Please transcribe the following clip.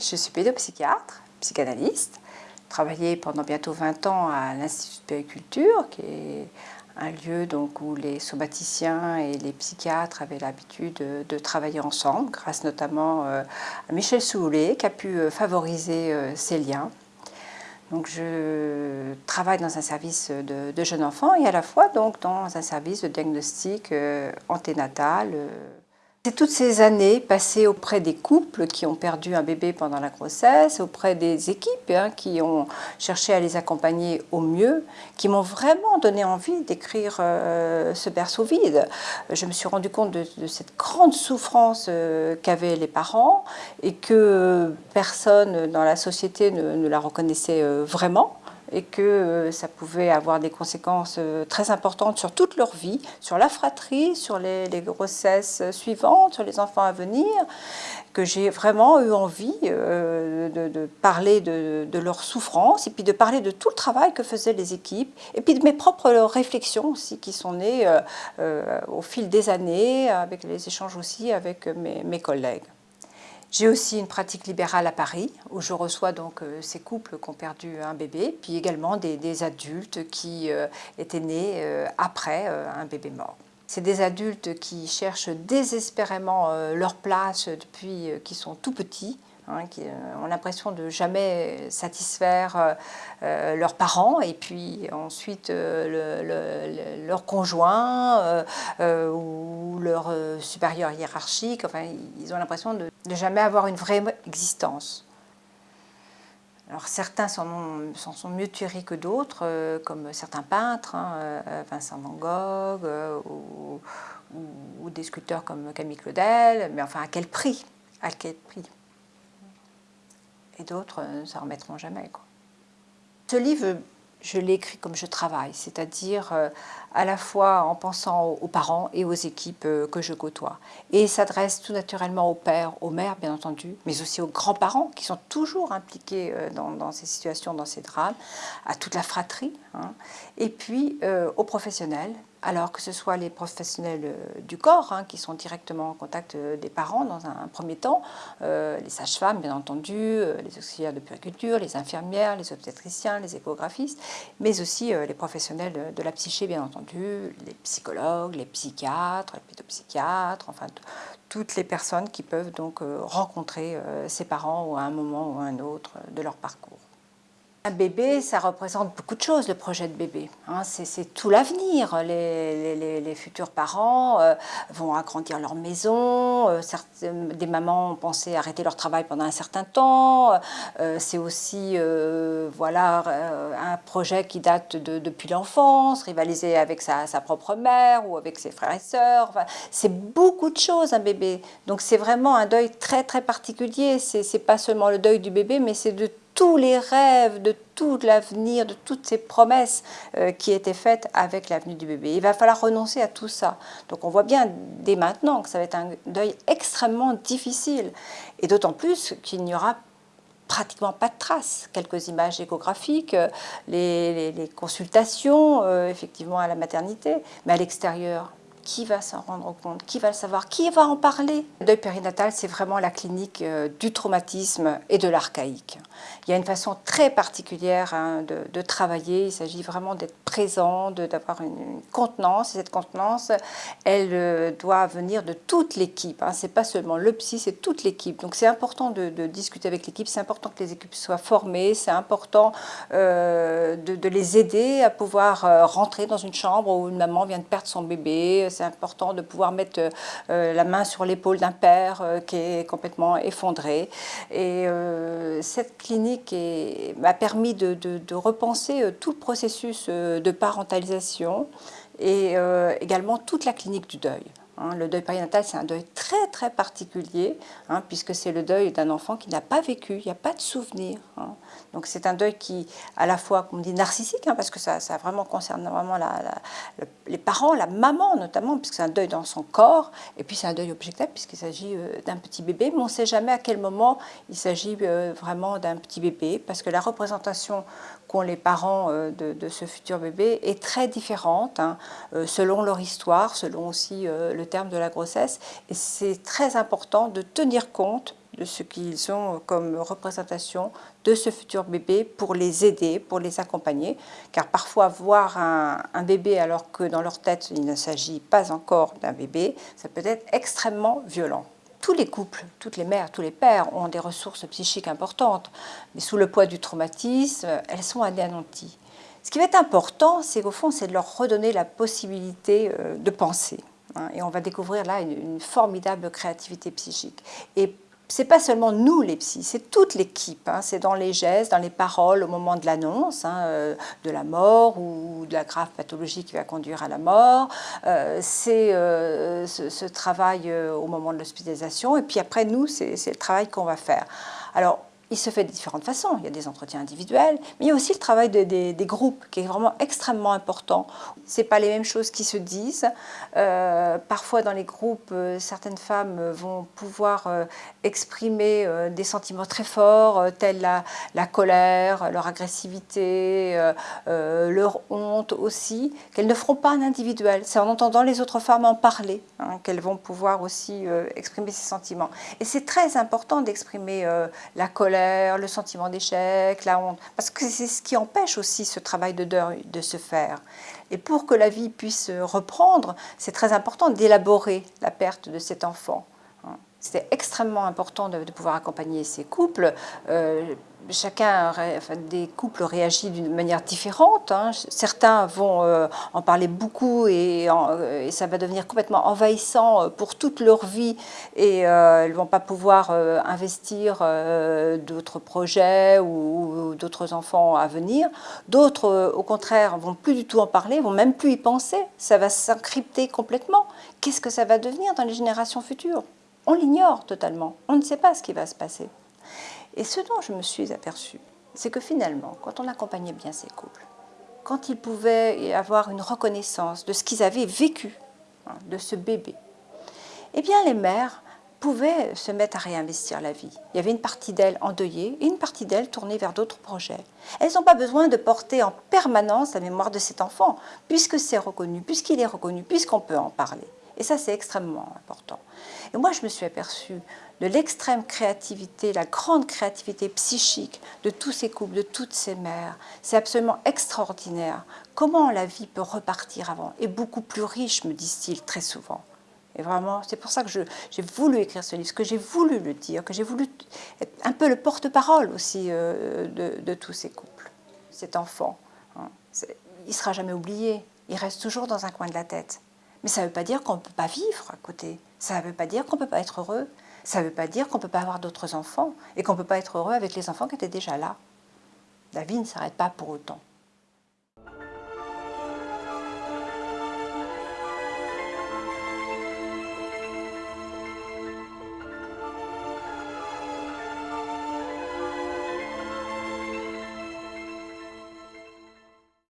Je suis pédopsychiatre, psychanalyste, travaillé pendant bientôt 20 ans à l'Institut de périculture, qui est un lieu donc, où les somaticiens et les psychiatres avaient l'habitude de, travailler ensemble, grâce notamment euh, à Michel Soulet, qui a pu euh, favoriser euh, ces liens. Donc je travaille dans un service de, jeunes enfants et à la fois donc dans un service de diagnostic anténatal c'est toutes ces années passées auprès des couples qui ont perdu un bébé pendant la grossesse, auprès des équipes hein, qui ont cherché à les accompagner au mieux, qui m'ont vraiment donné envie d'écrire euh, ce berceau vide. Je me suis rendu compte de, cette grande souffrance euh, qu'avaient les parents et que personne dans la société ne la reconnaissait euh, vraiment et que euh, ça pouvait avoir des conséquences euh, très importantes sur toute leur vie, sur la fratrie, sur les, grossesses suivantes, sur les enfants à venir, que j'ai vraiment eu envie euh, de, parler de, de leur souffrance et puis de parler de tout le travail que faisaient les équipes et puis de mes propres réflexions aussi qui sont nées au fil des années, avec les échanges aussi avec mes collègues. J'ai aussi une pratique libérale à Paris, où je reçois donc euh, ces couples qui ont perdu un bébé, puis également des, adultes qui euh, étaient nés euh, après un bébé mort. C'est des adultes qui cherchent désespérément leur place depuis qu'ils sont tout petits, Hein, qui ont l'impression de jamais satisfaire euh, euh, leurs parents et puis ensuite euh, leur conjoint ou leur supérieur hiérarchique. Enfin, ils ont l'impression de, de, jamais avoir une vraie existence. Alors certains s'en sont mieux tirés que d'autres, comme certains peintres, hein, Vincent Van Gogh, ou, ou, des sculpteurs comme Camille Claudel, mais enfin à quel prix? À quel prix? D'autres ne euh, s'en remettront jamais. Quoi. Ce livre, je l'ai écrit comme je travaille, c'est-à-dire euh, à la fois en pensant aux parents et aux équipes euh, que je côtoie. Et s'adresse tout naturellement aux pères, aux mères bien entendu, mais aussi aux grands-parents qui sont toujours impliqués dans, ces situations, dans ces drames, à toute la fratrie, hein. et puis aux professionnels alors que ce soit les professionnels euh, du corps hein, qui sont directement en contact euh, des parents dans un, premier temps, euh, les sages-femmes bien entendu, les auxiliaires de puriculture, les infirmières, les obstétriciens, les échographistes, mais aussi les professionnels de la psyché bien entendu, les psychologues, les psychiatres, les pédopsychiatres, enfin toutes les personnes qui peuvent donc rencontrer ces parents à un moment ou à un autre de leur parcours. Un bébé, ça représente beaucoup de choses, le projet de bébé. Hein. c'est tout l'avenir. Les, futurs parents euh, vont agrandir leur maison. Euh, des mamans ont pensé arrêter leur travail pendant un certain temps. Euh, c'est aussi voilà, un projet qui date de, depuis l'enfance, rivaliser avec sa, propre mère ou avec ses frères et sœurs. c'est beaucoup de choses, un bébé. Donc c'est vraiment un deuil très très particulier. C'est pas seulement le deuil du bébé, mais c'est de tous les rêves, de tout l'avenir, de toutes ces promesses euh, qui étaient faites avec l'avenue du bébé. Il va falloir renoncer à tout ça. Donc on voit bien dès maintenant que ça va être un deuil extrêmement difficile. Et d'autant plus qu'il n'y aura pratiquement pas de traces. Quelques images échographiques, euh, les, consultations euh, effectivement à la maternité, mais à l'extérieur, qui va s'en rendre compte Qui va le savoir Qui va en parler Le deuil périnatal, c'est vraiment la clinique euh, du traumatisme et de l'archaïque. Il y a une façon très particulière hein, de, travailler. Il s'agit vraiment d'être présent, d'avoir une, contenance. Et cette contenance, elle euh, doit venir de toute l'équipe. Hein. Ce n'est pas seulement le psy, c'est toute l'équipe. Donc c'est important de, discuter avec l'équipe. C'est important que les équipes soient formées. C'est important euh, de, de, les aider à pouvoir rentrer dans une chambre où une maman vient de perdre son bébé c'est important de pouvoir mettre euh, la main sur l'épaule d'un père euh, qui est complètement effondré. Et euh, cette clinique m'a permis de, repenser tout le processus de parentalisation et également toute la clinique du deuil. Hein. le deuil périnatal, c'est un deuil très très particulier, hein, puisque c'est le deuil d'un enfant qui n'a pas vécu, il n'y a pas de souvenir. Hein. Donc c'est un deuil qui, à la fois, comme on dit, narcissique, parce que ça, ça, vraiment concerne vraiment les parents, la maman notamment, puisque c'est un deuil dans son corps, et puis c'est un deuil objectif, puisqu'il s'agit euh, d'un petit bébé, mais on ne sait jamais à quel moment il s'agit euh, vraiment d'un petit bébé, parce que la représentation qu'ont les parents euh, de, ce futur bébé est très différente, selon leur histoire, selon aussi le terme de la grossesse. Et c'est très important de tenir compte de ce qu'ils ont comme représentation de ce futur bébé pour les aider, pour les accompagner. Car parfois, voir un, un bébé alors que dans leur tête, il ne s'agit pas encore d'un bébé, ça peut être extrêmement violent tous les couples, toutes les mères, tous les pères ont des ressources psychiques importantes, mais sous le poids du traumatisme, elles sont anéanties. Ce qui va être important, c'est qu'au fond, c'est de leur redonner la possibilité euh, de penser. Hein, et on va découvrir là une, formidable créativité psychique. Et c'est pas seulement nous les psys, c'est toute l'équipe. Hein. c'est dans les gestes, dans les paroles au moment de l'annonce hein, euh, de la mort ou de la grave pathologie qui va conduire à la mort. Euh, c'est ce, ce, travail au moment de l'hospitalisation. Et puis après, nous, c'est le travail qu'on va faire. Alors, il se fait de différentes façons. Il y a des entretiens individuels, mais il y a aussi le travail des, groupes qui est vraiment extrêmement important. Ce pas les mêmes choses qui se disent. Euh, parfois dans les groupes, euh, certaines femmes vont pouvoir euh, exprimer des sentiments très forts, tels la, la colère, leur agressivité, leur honte aussi, qu'elles ne feront pas en individuel. C'est en entendant les autres femmes en parler hein, qu'elles vont pouvoir aussi exprimer ces sentiments. Et c'est très important d'exprimer la colère, le sentiment d'échec, la honte, parce que c'est ce qui empêche aussi ce travail de deuil de se faire. Et pour que la vie puisse reprendre, c'est très important d'élaborer la perte de cet enfant. C'était extrêmement important de, pouvoir accompagner ces couples. Euh, chacun, des couples réagissent d'une manière différente. Hein. Certains vont euh, en parler beaucoup et, et, ça va devenir complètement envahissant euh, pour toute leur vie et elles ne vont pas pouvoir investir d'autres projets ou, ou d'autres enfants à venir. D'autres, au contraire, vont plus du tout en parler, vont même plus y penser. Ça va s'encrypter complètement. Qu'est-ce que ça va devenir dans les générations futures? On l'ignore totalement, on ne sait pas ce qui va se passer. Et ce dont je me suis aperçue, c'est que finalement, quand on accompagnait bien ces couples, quand ils pouvaient avoir une reconnaissance de ce qu'ils avaient vécu, hein, de ce bébé, eh bien les mères pouvaient se mettre à réinvestir la vie. Il y avait une partie d'elles endeuillée et une partie d'elles tournée vers d'autres projets. Elles n'ont pas besoin de porter en permanence la mémoire de cet enfant, puisque c'est reconnu, puisqu'il est reconnu, puisqu'on peut en parler. Et ça, c'est extrêmement important. Et moi, je me suis aperçue de l'extrême créativité, la grande créativité psychique de tous ces couples, de toutes ces mères. C'est absolument extraordinaire. Comment la vie peut repartir avant Et beaucoup plus riche, me disent-ils très souvent. Et vraiment, c'est pour ça que j'ai voulu écrire ce livre, que j'ai voulu le dire, que j'ai voulu être un peu le porte-parole aussi euh, de, tous ces couples. Cet enfant, hein, il ne sera jamais oublié, il reste toujours dans un coin de la tête. Mais ça ne veut pas dire qu'on ne peut pas vivre à côté. Ça ne veut pas dire qu'on ne peut pas être heureux. Ça ne veut pas dire qu'on ne peut pas avoir d'autres enfants et qu'on ne peut pas être heureux avec les enfants qui étaient déjà là. La vie ne s'arrête pas pour autant.